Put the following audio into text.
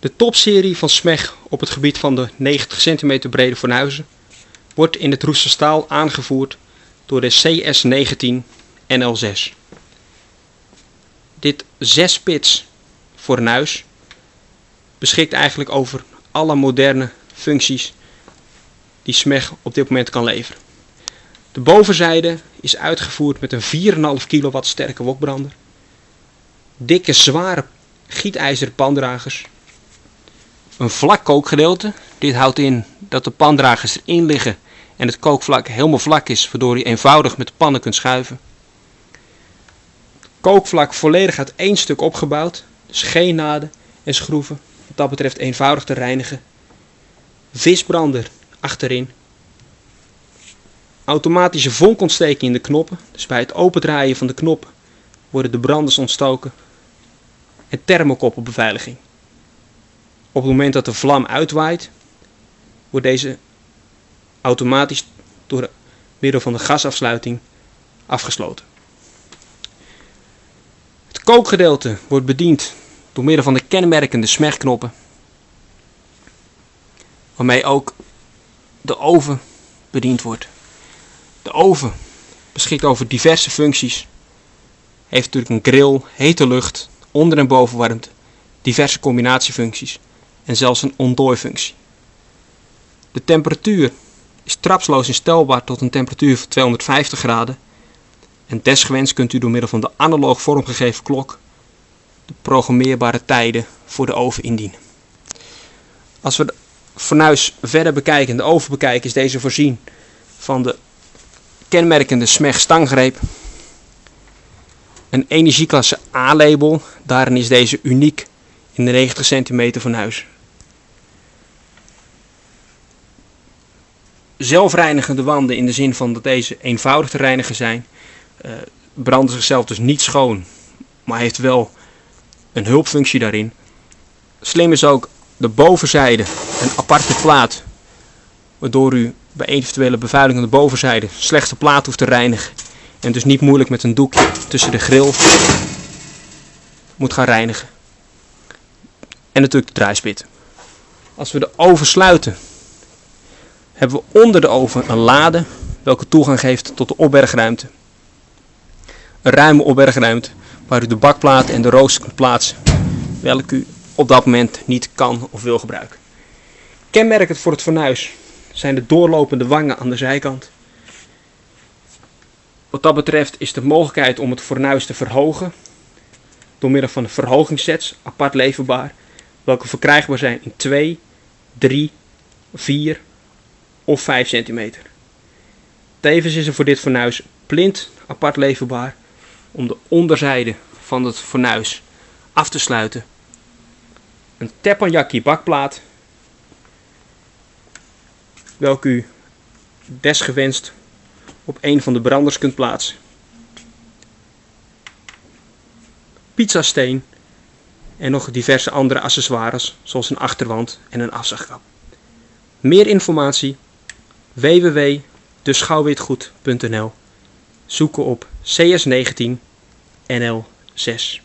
De topserie van SMEG op het gebied van de 90 cm brede fornuizen wordt in het roesterstaal aangevoerd door de CS19 NL6. Dit 6-pits fornuis beschikt eigenlijk over alle moderne functies die SMEG op dit moment kan leveren. De bovenzijde is uitgevoerd met een 4,5 kW sterke wokbrander, dikke zware gietijzeren pandragers, een vlak kookgedeelte. Dit houdt in dat de pandragers erin liggen en het kookvlak helemaal vlak is, waardoor je eenvoudig met de pannen kunt schuiven. Kookvlak volledig uit één stuk opgebouwd, dus geen naden en schroeven. Wat dat betreft eenvoudig te reinigen. Visbrander achterin. Automatische vonkontsteking in de knoppen, dus bij het opendraaien van de knop worden de branders ontstoken. En thermokoppelbeveiliging. Op het moment dat de vlam uitwaait, wordt deze automatisch door middel van de gasafsluiting afgesloten. Het kookgedeelte wordt bediend door middel van de kenmerkende smegknoppen, waarmee ook de oven bediend wordt. De oven beschikt over diverse functies. Heeft natuurlijk een grill, hete lucht, onder- en bovenwarmte, diverse combinatiefuncties en zelfs een ontdooifunctie. De temperatuur is trapsloos instelbaar tot een temperatuur van 250 graden. En desgewenst kunt u door middel van de analoog vormgegeven klok de programmeerbare tijden voor de oven indienen. Als we de fornuis verder bekijken en de oven bekijken, is deze voorzien van de kenmerkende SMEG stanggreep. Een energieklasse A-label, daarin is deze uniek in de 90 cm fornuis. zelfreinigende wanden in de zin van dat deze eenvoudig te reinigen zijn. Uh, branden zichzelf dus niet schoon, maar heeft wel een hulpfunctie daarin. Slim is ook de bovenzijde een aparte plaat, waardoor u bij eventuele bevuiling aan de bovenzijde slechts de plaat hoeft te reinigen. En dus niet moeilijk met een doekje tussen de grill moet gaan reinigen. En natuurlijk de draaispit. Als we de oven sluiten, hebben we onder de oven een lade welke toegang geeft tot de opbergruimte. Een ruime opbergruimte waar u de bakplaten en de rooster kunt plaatsen, welke u op dat moment niet kan of wil gebruiken. Kenmerkend voor het fornuis zijn de doorlopende wangen aan de zijkant. Wat dat betreft is de mogelijkheid om het fornuis te verhogen door middel van verhogingssets apart leverbaar, welke verkrijgbaar zijn in 2, 3, 4 of 5 cm. Tevens is er voor dit fornuis plint apart leverbaar om de onderzijde van het fornuis af te sluiten. Een teppanyaki bakplaat welke u desgewenst op een van de branders kunt plaatsen. Pizzasteen en nog diverse andere accessoires zoals een achterwand en een afzagkap. Meer informatie www.deschouwwitgoed.nl Zoeken op CS19 NL6